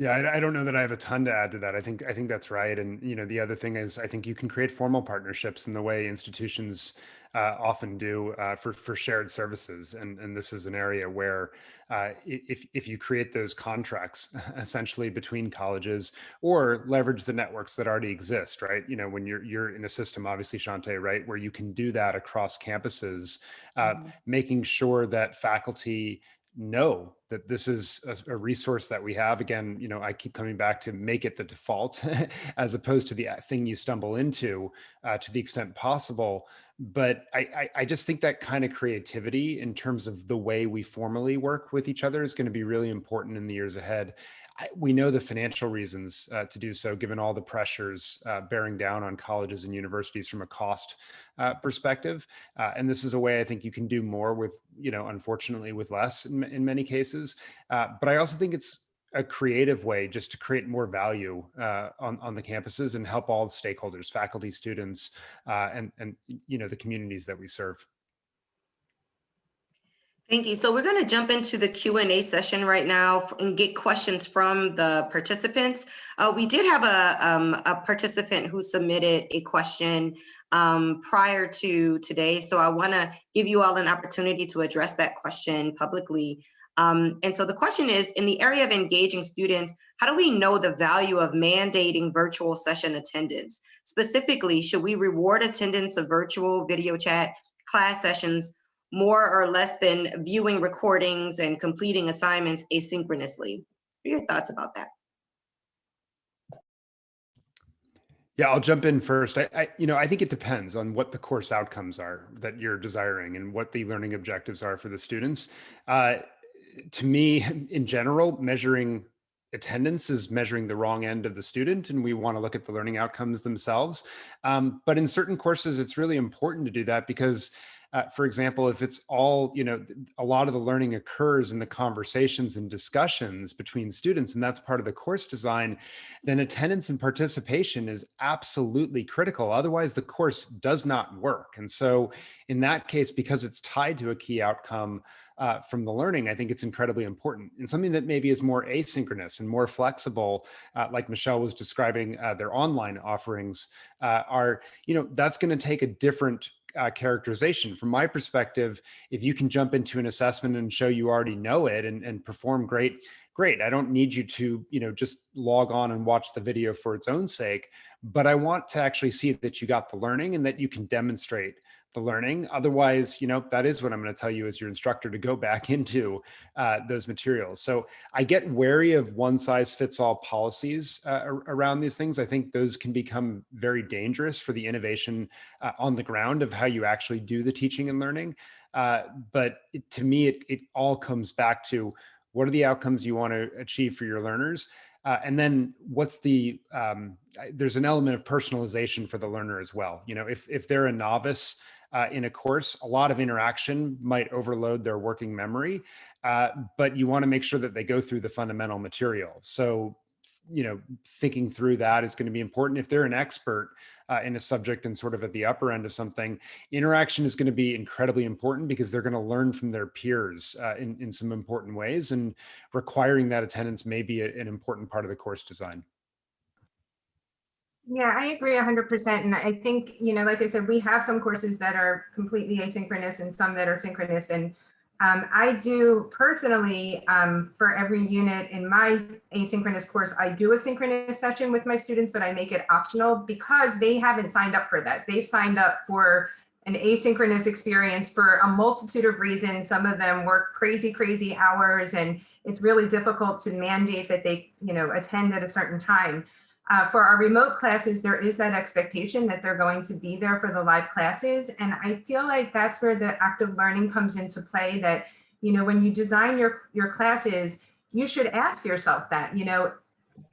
Yeah, I, I don't know that I have a ton to add to that. I think I think that's right. And you know, the other thing is, I think you can create formal partnerships in the way institutions uh, often do uh, for for shared services. And and this is an area where uh, if if you create those contracts essentially between colleges or leverage the networks that already exist, right? You know, when you're you're in a system, obviously, Shante, right, where you can do that across campuses, uh, Mhm. making sure that faculty know that this is a, resource that we have. Again you know i keep coming back to make it the default as opposed to the uh, thing you stumble into uh, to the extent possible. But I, I i just think that kind of creativity in terms of the way we formally work with each other is going to be really important in the years ahead. We know the financial reasons uh, to do so given all the pressures uh, bearing down on colleges and universities from a cost uh, perspective. Uh, and this is a way I think you can do more with, you know, unfortunately with less in, in many cases. Uh, but I also think it's a creative way just to create more value uh, on, on the campuses and help all the stakeholders, faculty, students, uh, and, and, you know, the communities that we serve. Thank you. So we're going to jump into the Q and A session right now and get questions from the participants. Uh, we did have a, um, a participant who submitted a question um, prior to today. So I want to give you all an opportunity to address that question publicly. Um, and so the question is, in the area of engaging students, how do we know the value of mandating virtual session attendance? Specifically, should we reward attendance of virtual video chat class sessions more or less than viewing recordings and completing assignments asynchronously. What are your thoughts about that? Yeah, I'll jump in first. I, I, you know, I think it depends on what the course outcomes are that you're desiring and what the learning objectives are for the students. Uh, to me, in general, measuring attendance is measuring the wrong end of the student and we want to look at the learning outcomes themselves. Um, but in certain courses, it's really important to do that because uh, for example, if it's all, you know, a lot of the learning occurs in the conversations and discussions between students, and that's part of the course design, then attendance and participation is absolutely critical. Otherwise, the course does not work. And so in that case, because it's tied to a key outcome, uh, from the learning, I think it's incredibly important. And something that maybe is more asynchronous and more flexible, uh, like Michelle was describing uh, their online offerings, uh, are, you know, that's going to take a different uh, characterization. From my perspective, if you can jump into an assessment and show you already know it and, and perform great, great. I don't need you to, you know, just log on and watch the video for its own sake, but I want to actually see that you got the learning and that you can demonstrate the learning. Otherwise, you know, that is what I'm going to tell you as your instructor to go back into uh, those materials. So I get wary of one size fits all policies uh, around these things. I think those can become very dangerous for the innovation uh, on the ground of how you actually do the teaching and learning. Uh, but it, to me, it, it all comes back to what are the outcomes you want to achieve for your learners? Uh, and then what's the, um, there's an element of personalization for the learner as well. You know, if, if they're a novice, uh, in a course, a lot of interaction might overload their working memory, uh, but you want to make sure that they go through the fundamental material. So, you know, thinking through that is going to be important. If they're an expert uh, in a subject and sort of at the upper end of something, interaction is going to be incredibly important because they're going to learn from their peers uh, in, in some important ways and requiring that attendance may be a, an important part of the course design. Yeah, I agree 100%. And I think, you know, like I said, we have some courses that are completely asynchronous and some that are synchronous. And um, I do personally, um, for every unit in my asynchronous course, I do a synchronous session with my students, but I make it optional because they haven't signed up for that. They've signed up for an asynchronous experience for a multitude of reasons. Some of them work crazy, crazy hours, and it's really difficult to mandate that they, you know, attend at a certain time. Uh, for our remote classes, there is that expectation that they're going to be there for the live classes. And I feel like that's where the active learning comes into play that, you know, when you design your, your classes, you should ask yourself that, you know,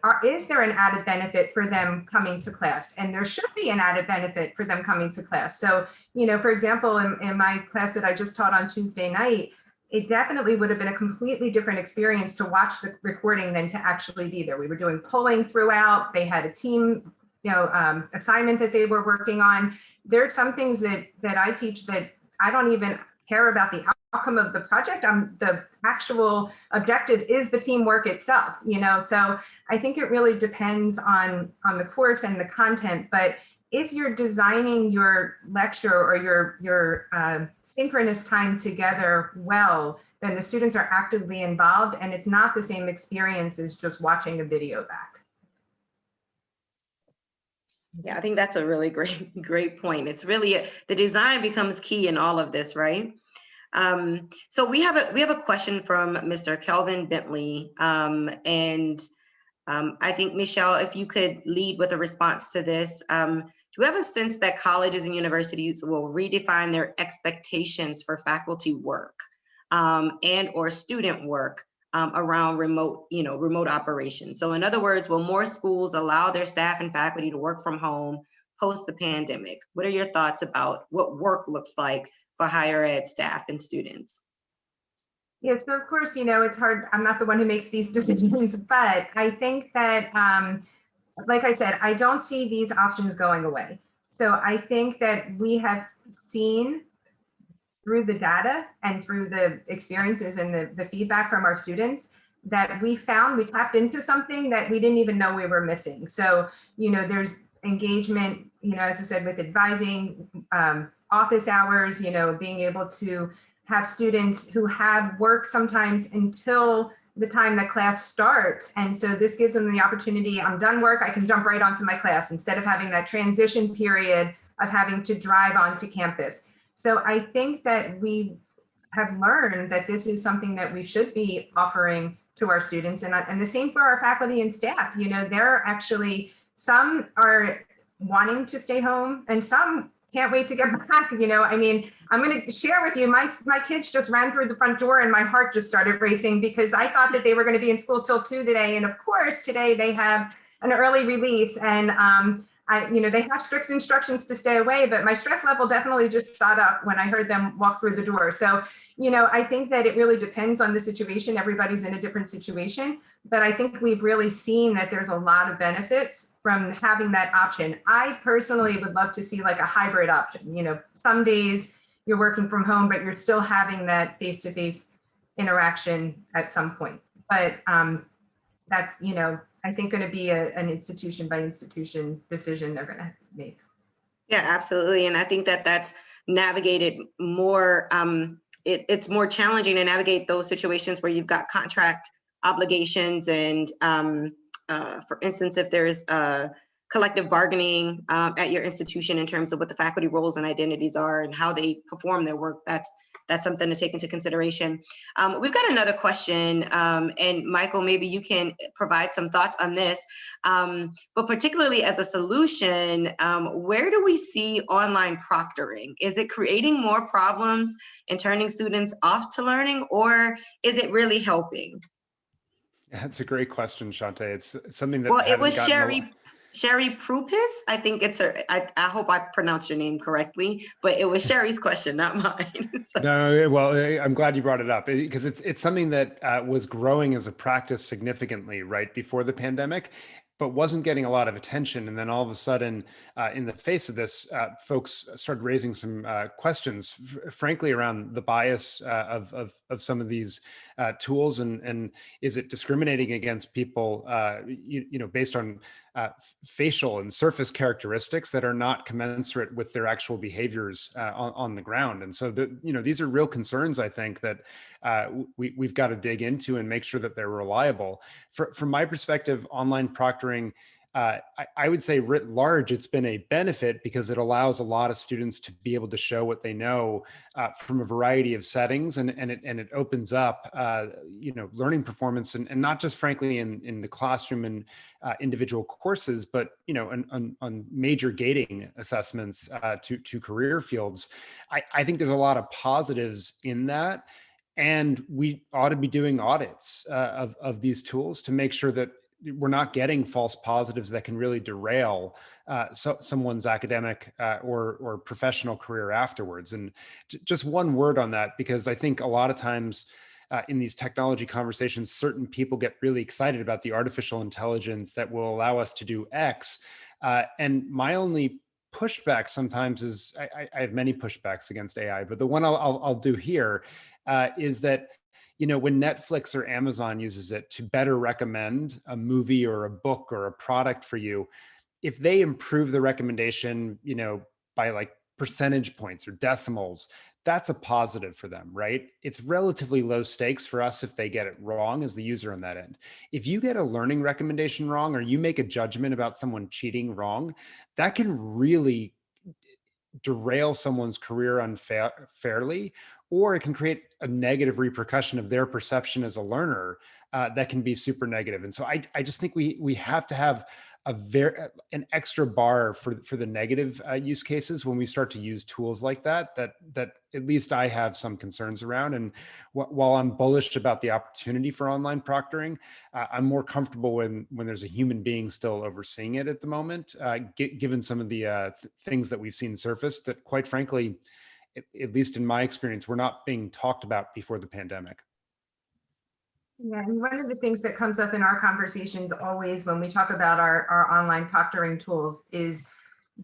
are, is there an added benefit for them coming to class? And there should be an added benefit for them coming to class. So, you know, for example, in, in my class that I just taught on Tuesday night, it definitely would have been a completely different experience to watch the recording than to actually be there. We were doing polling throughout. They had a team, you know, um, assignment that they were working on. There's some things that that I teach that I don't even care about the outcome of the project. I'm the actual objective is the teamwork itself, you know. So I think it really depends on on the course and the content, but if you're designing your lecture or your, your uh, synchronous time together well, then the students are actively involved and it's not the same experience as just watching a video back. Yeah, I think that's a really great, great point. It's really, a, the design becomes key in all of this, right? Um, so we have a we have a question from Mr. Kelvin Bentley, um, and um, I think Michelle, if you could lead with a response to this. Um, do we have a sense that colleges and universities will redefine their expectations for faculty work um, and or student work um, around remote, you know, remote operations? So in other words, will more schools allow their staff and faculty to work from home post the pandemic? What are your thoughts about what work looks like for higher ed staff and students? Yeah, so of course, you know, it's hard. I'm not the one who makes these decisions, but I think that um, like I said, I don't see these options going away. So I think that we have seen through the data and through the experiences and the, the feedback from our students that we found we tapped into something that we didn't even know we were missing. So, you know, there's engagement, you know, as I said, with advising, um, office hours, you know, being able to have students who have work sometimes until the time that class starts. And so this gives them the opportunity, I'm done work, I can jump right onto my class instead of having that transition period of having to drive onto campus. So I think that we have learned that this is something that we should be offering to our students and, and the same for our faculty and staff. You know, there are actually some are wanting to stay home and some can't wait to get back. You know, I mean, I'm going to share with you, my, my kids just ran through the front door and my heart just started racing because I thought that they were going to be in school till two today. And of course, today they have an early release and um, I, you know, they have strict instructions to stay away, but my stress level definitely just shot up when I heard them walk through the door. So, you know, I think that it really depends on the situation. Everybody's in a different situation, but I think we've really seen that there's a lot of benefits from having that option. I personally would love to see like a hybrid option. You know, some days you're working from home, but you're still having that face-to-face interaction at some point. But um, that's, you know, I think going to be a, an institution by institution decision they're going to make. Yeah, absolutely. And I think that that's navigated more, um, it, it's more challenging to navigate those situations where you've got contract obligations and um, uh, for instance, if there's collective bargaining um, at your institution in terms of what the faculty roles and identities are and how they perform their work, that's that's something to take into consideration. Um, we've got another question, um, and Michael, maybe you can provide some thoughts on this, um, but particularly as a solution, um, where do we see online proctoring? Is it creating more problems and turning students off to learning, or is it really helping? That's a great question, Shante. It's something that well, it was Sherry Sherry Prupis. I think it's her. I, I hope I pronounced your name correctly, but it was Sherry's question, not mine. so. No, well, I'm glad you brought it up because it's it's something that uh, was growing as a practice significantly right before the pandemic, but wasn't getting a lot of attention. And then all of a sudden, uh, in the face of this, uh, folks started raising some uh, questions, frankly, around the bias uh, of, of, of, some of these uh, tools. And, and is it discriminating against people, uh, you, you, know, based on facial and surface characteristics that are not commensurate with their actual behaviors on, on, the ground? And so, the, you know, these are real concerns, I think, that we, we've got to dig into and make sure that they're reliable. For, from my perspective, online proctoring uh, I, I, would say writ large, it's been a benefit because it allows a lot of students to be able to show what they know uh, from a variety of settings and, and, it, and it opens up, uh, you know, learning performance and, and not just frankly in, in the classroom and uh, individual courses, but, you know, on, on, on major gating assessments uh, to, to career fields. I, I think there's a lot of positives in that. And we ought to be doing audits uh, of, of these tools to make sure that we're not getting false positives that can really derail uh, so, someone's academic uh, or or professional career afterwards. And just one word on that, because I think a lot of times uh, in these technology conversations, certain people get really excited about the artificial intelligence that will allow us to do X. Uh, and my only pushback sometimes is, I, I, have many pushbacks against AI, but the one I'll, I'll, I'll do here uh, is that you know, when Netflix or Amazon uses it to better recommend a movie or a book or a product for you, if they improve the recommendation, you know, by like percentage points or decimals, that's a positive for them, right? It's relatively low stakes for us if they get it wrong as the user on that end. If you get a learning recommendation wrong or you make a judgment about someone cheating wrong, that can really derail someone's career unfairly or it can create a negative repercussion of their perception as a learner uh, that can be super negative. And so I, I just think we we have to have a very an extra bar for for the negative uh, use cases when we start to use tools like that that that at least I have some concerns around and wh while I'm bullish about the opportunity for online proctoring uh, I'm more comfortable when when there's a human being still overseeing it at the moment uh, given some of the uh, th things that we've seen surfaced that quite frankly at least in my experience, were not being talked about before the pandemic. Yeah, and one of the things that comes up in our conversations always when we talk about our, our online proctoring tools is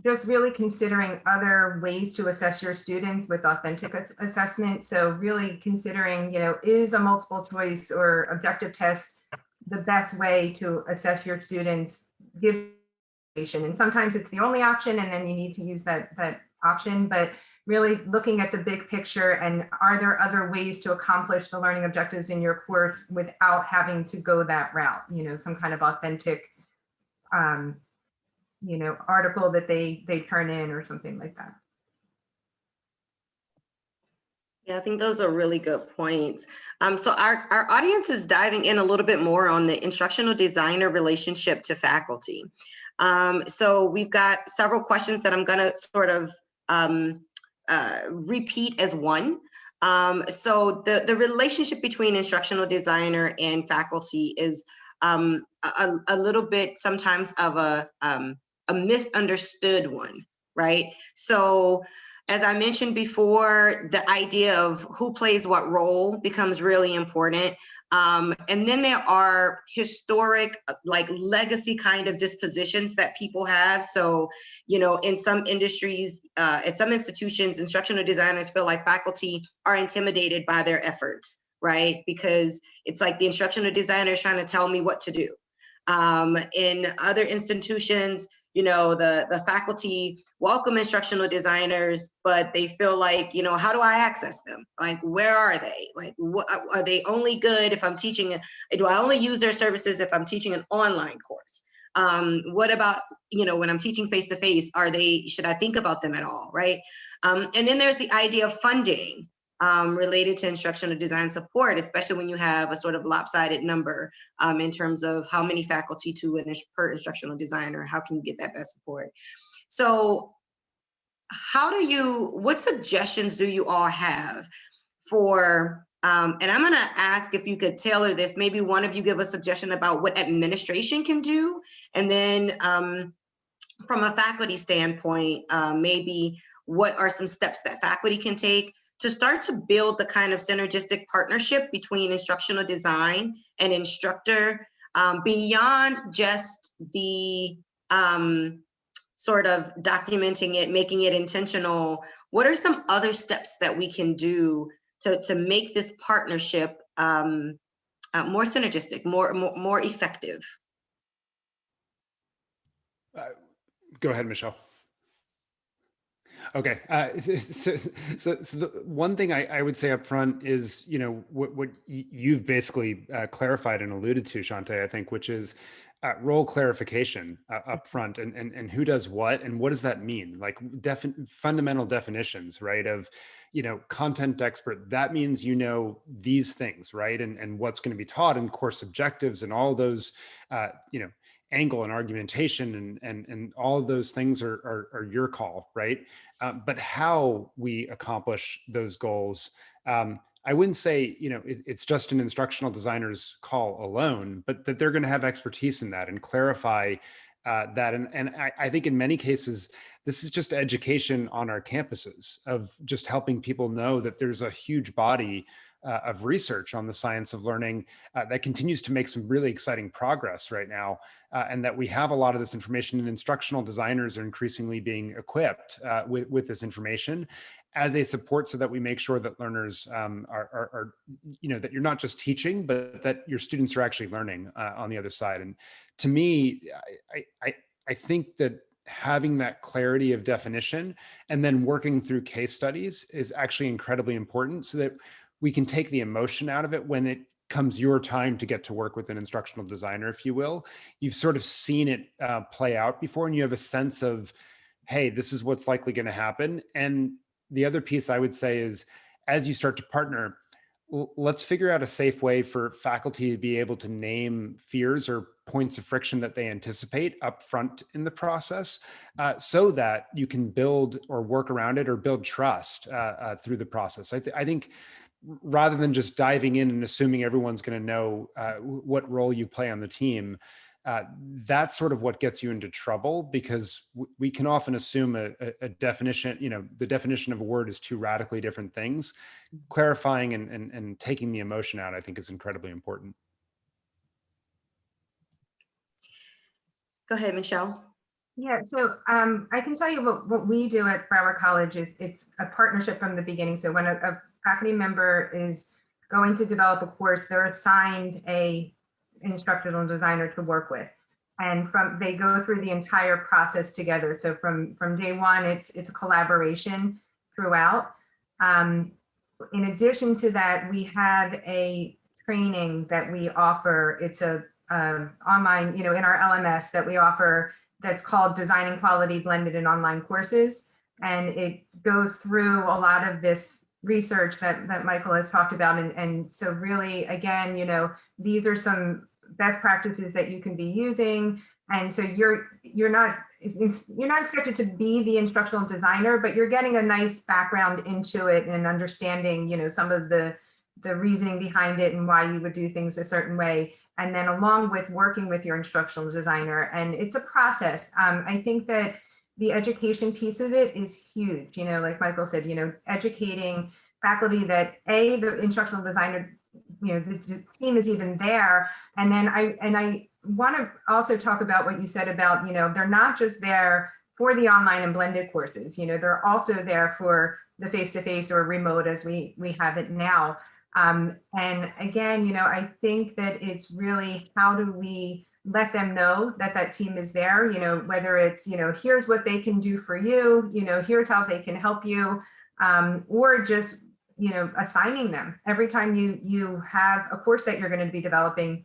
just really considering other ways to assess your students with authentic assessment. So really considering, you know, is a multiple choice or objective test the best way to assess your students give and sometimes it's the only option and then you need to use that that option but really looking at the big picture and are there other ways to accomplish the learning objectives in your course without having to go that route, you know, some kind of authentic, um, you know, article that they they turn in or something like that. Yeah, I think those are really good points. Um, so our, our audience is diving in a little bit more on the instructional designer relationship to faculty. Um, so we've got several questions that I'm gonna sort of um, uh, repeat as one. Um, so the, the relationship between instructional designer and faculty is um, a, a little bit sometimes of a, um, a misunderstood one, right? So as I mentioned before, the idea of who plays what role becomes really important. Um, and then there are historic, like legacy kind of dispositions that people have. So, you know, in some industries, uh, at some institutions, instructional designers feel like faculty are intimidated by their efforts, right? Because it's like the instructional designer is trying to tell me what to do. Um, in other institutions, you know, the, the faculty welcome instructional designers, but they feel like, you know, how do I access them? Like, where are they? Like, what, are they only good if I'm teaching, do I only use their services if I'm teaching an online course? Um, what about, you know, when I'm teaching face-to-face, -face, are they, should I think about them at all, right? Um, and then there's the idea of funding um, related to instructional design support, especially when you have a sort of lopsided number um, in terms of how many faculty to an per instructional designer, how can you get that best support? So how do you, what suggestions do you all have for, um, and I'm gonna ask if you could tailor this, maybe one of you give a suggestion about what administration can do, and then um, from a faculty standpoint, uh, maybe what are some steps that faculty can take to start to build the kind of synergistic partnership between instructional design and instructor um, beyond just the um, sort of documenting it, making it intentional. What are some other steps that we can do to, to make this partnership um, uh, more synergistic, more, more, more effective? Uh, go ahead, Michelle. Okay, uh, so, so, so, the one thing I, I, would say up front is, you know, what, what you've basically uh, clarified and alluded to, Shante, I think, which is uh, role clarification uh, up front and, and, and who does what and what does that mean? Like defi fundamental definitions, right, of, you know, content expert, that means you know these things, right, and, and what's going to be taught and course objectives and all those, uh, you know, angle and argumentation and and and all of those things are are, are your call right um, but how we accomplish those goals um, I wouldn't say, you know, it, it's just an instructional designer's call alone, but that they're going to have expertise in that and clarify uh, that. And, and I, I, think in many cases, this is just education on our campuses of just helping people know that there's a huge body uh, of research on the science of learning uh, that continues to make some really exciting progress right now. Uh, and that we have a lot of this information and instructional designers are increasingly being equipped uh, with, with this information as a support so that we make sure that learners um, are, are, are, you know, that you're not just teaching, but that your students are actually learning uh, on the other side. And to me, I, I, I think that having that clarity of definition and then working through case studies is actually incredibly important so that we can take the emotion out of it when it comes your time to get to work with an instructional designer, if you will. You've sort of seen it uh, play out before and you have a sense of, hey, this is what's likely going to happen. And the other piece I would say is as you start to partner, let's figure out a safe way for faculty to be able to name fears or points of friction that they anticipate up front in the process uh, so that you can build or work around it or build trust uh, uh, through the process. I, th I think rather than just diving in and assuming everyone's going to know uh, what role you play on the team, uh, that's sort of what gets you into trouble because we can often assume a, a, definition, you know, the definition of a word is two radically different things. Clarifying and, and, and taking the emotion out, I think is incredibly important. Go ahead, Michelle. Yeah, so um, I can tell you what, what we do at Broward College is it's a partnership from the beginning. So when a, a faculty member is going to develop a course, they're assigned a instructional designer to work with. And from they go through the entire process together. So from from day one, it's it's a collaboration throughout. Um, in addition to that, we have a training that we offer. It's a online, you know, in our LMS that we offer that's called Designing Quality Blended and Online Courses. And it goes through a lot of this research that, that Michael has talked about. And, and so really, again, you know, these are some best practices that you can be using And so you're you're not you're not expected to be the instructional designer, but you're getting a nice background into it and understanding, you know, some of the the reasoning behind it and why you would do things a certain way. And then along with working with your instructional designer, and it's a process. Um, I think that the education piece of it is huge. You know, like Michael said, you know, educating faculty that a the instructional designer, you know, the, team is even there, and then I and I want to also talk about what you said about, you know, they're not just there for the online and blended courses, you know, they're also there for the face-to-face -face or remote as we, we have it now. Um, and again, you know, I think that it's really how do we let them know that that team is there, you know, whether it's, you know, here's what they can do for you, you know, here's how they can help you, um, or just, you know, assigning them every time you you have a course that you're going to be developing,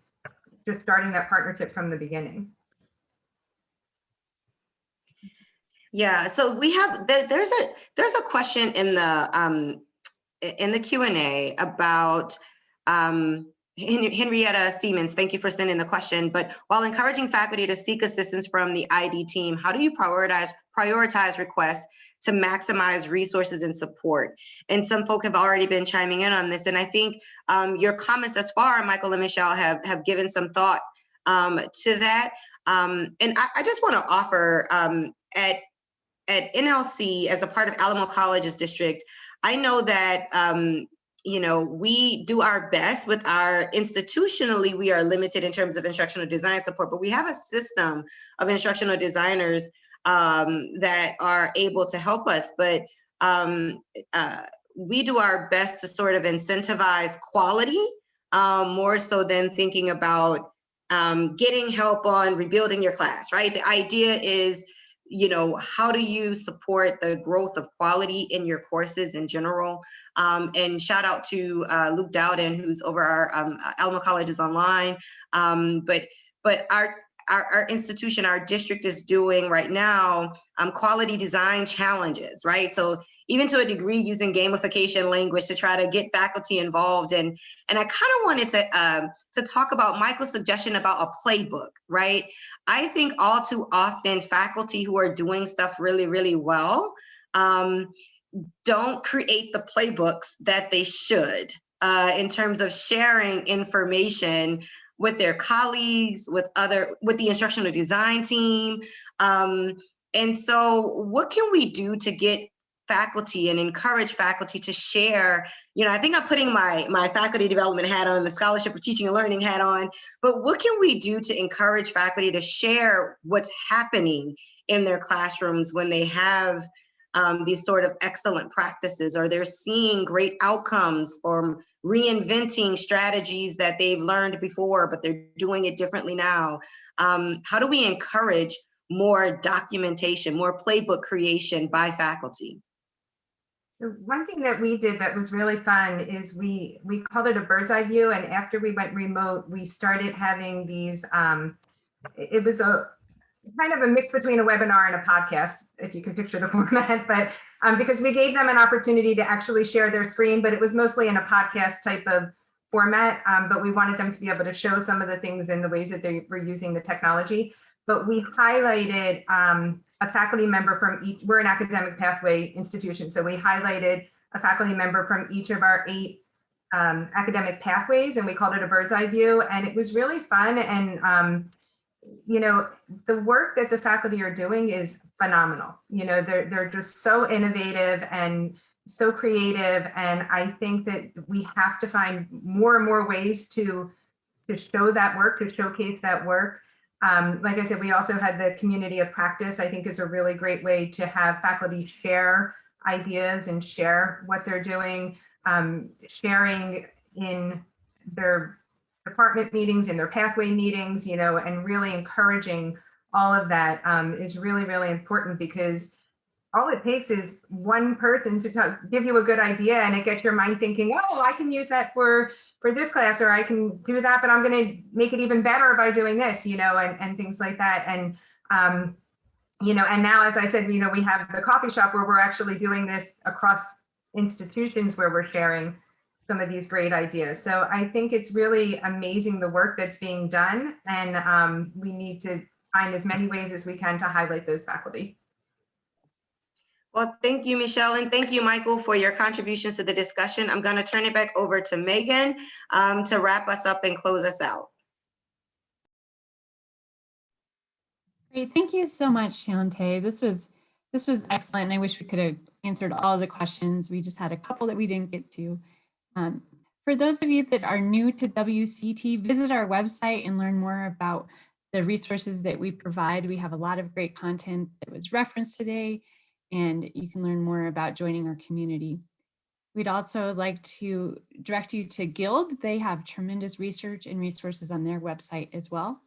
just starting that partnership from the beginning. Yeah, so we have there, there's a there's a question in the um in the Q and A about um Henrietta Siemens, thank you for sending the question. But while encouraging faculty to seek assistance from the ID team, how do you prioritize prioritize requests to maximize resources and support. And some folk have already been chiming in on this. And I think um, your comments thus far, Michael and Michelle, have, have given some thought um, to that. Um, and I, I, just want to offer um, at, at NLC, as a part of Alamo College's district, I know that um, you know, we do our best with our institutionally, we are limited in terms of instructional design support, but we have a system of instructional designers um, that are able to help us. But um, uh, we do our best to sort of incentivize quality um, more so than thinking about um, getting help on rebuilding your class, right? The idea is, you know, how do you support the growth of quality in your courses in general? Um, and shout out to uh, Luke Dowden, who's over our um, Alamo Colleges Online. Um, but but our our, our, institution, our district is doing right now um, quality design challenges, right? So even to a degree using gamification language to try to get faculty involved. And, and I kind of wanted to, um, to talk about Michael's suggestion about a playbook, right? I think all too often faculty who are doing stuff really, really well um, don't create the playbooks that they should uh, in terms of sharing information with their colleagues, with other, with the instructional design team. Um, and so what can we do to get faculty and encourage faculty to share, you know, I think I'm putting my, my faculty development hat on, the scholarship for teaching and learning hat on, but what can we do to encourage faculty to share what's happening in their classrooms when they have um, these sort of excellent practices or they're seeing great outcomes from reinventing strategies that they've learned before, but they're doing it differently now. Um, how do we encourage more documentation, more playbook creation by faculty? One thing that we did that was really fun is we we called it a bird's eye view. And after we went remote, we started having these, um, it was a kind of a mix between a webinar and a podcast, if you can picture the format, but um, because we gave them an opportunity to actually share their screen, but it was mostly in a podcast type of format, um, but we wanted them to be able to show some of the things in the ways that they were using the technology. But we highlighted um, a faculty member from each, we're an academic pathway institution, so we highlighted a faculty member from each of our eight um, academic pathways and we called it a bird's eye view and it was really fun and um, you know, the work that the faculty are doing is phenomenal. You know, they're, they're just so innovative and so creative. And I think that we have to find more and more ways to, to show that work, to showcase that work. Um, like I said, we also had the community of practice, I think is a really great way to have faculty share ideas and share what they're doing, um, sharing in their department meetings and their pathway meetings, you know, and really encouraging all of that um, is really, really important because all it takes is one person to give you a good idea and it gets your mind thinking, oh, I can use that for for this class or I can do that, but I'm going to make it even better by doing this, you know, and, and things like that. And, um, you know, and now, as I said, you know, we have the coffee shop where we're actually doing this across institutions where we're sharing some of these great ideas. So I think it's really amazing the work that's being done and um, we need to find as many ways as we can to highlight those faculty. Well, thank you, Michelle, and thank you, Michael, for your contributions to the discussion. I'm going to turn it back over to Megan um, to wrap us up and close us out. Great, thank you so much, Shante. This was this was excellent. and I wish we could have answered all the questions. We just had a couple that we didn't get to. Um, for those of you that are new to WCET, visit our website and learn more about the resources that we provide. We have a lot of great content that was referenced today, and you can learn more about joining our community. We'd also like to direct you to Guild. They have tremendous research and resources on their website as well.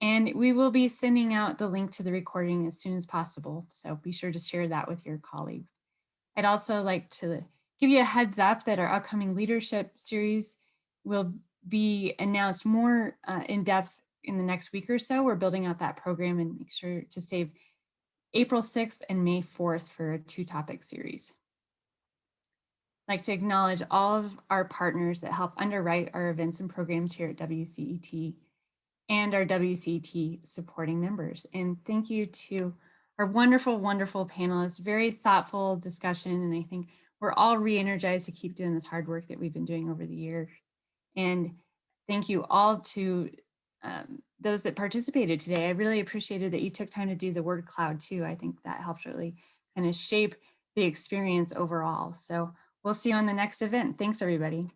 And we will be sending out the link to the recording as soon as possible. So be sure to share that with your colleagues. I'd also like to give you a heads up that our upcoming leadership series will be announced more uh, in depth in the next week or so. We're building out that program and make sure to save April 6th and May 4th for a two topic series. I'd like to acknowledge all of our partners that help underwrite our events and programs here at WCET and our WCT supporting members. And thank you to our wonderful, wonderful panelists, very thoughtful discussion. And I think we're all re-energized to keep doing this hard work that we've been doing over the year. And thank you all to um, those that participated today. I really appreciated that you took time to do the word cloud too. I think that helped really kind of shape the experience overall. So we'll see you on the next event. Thanks everybody.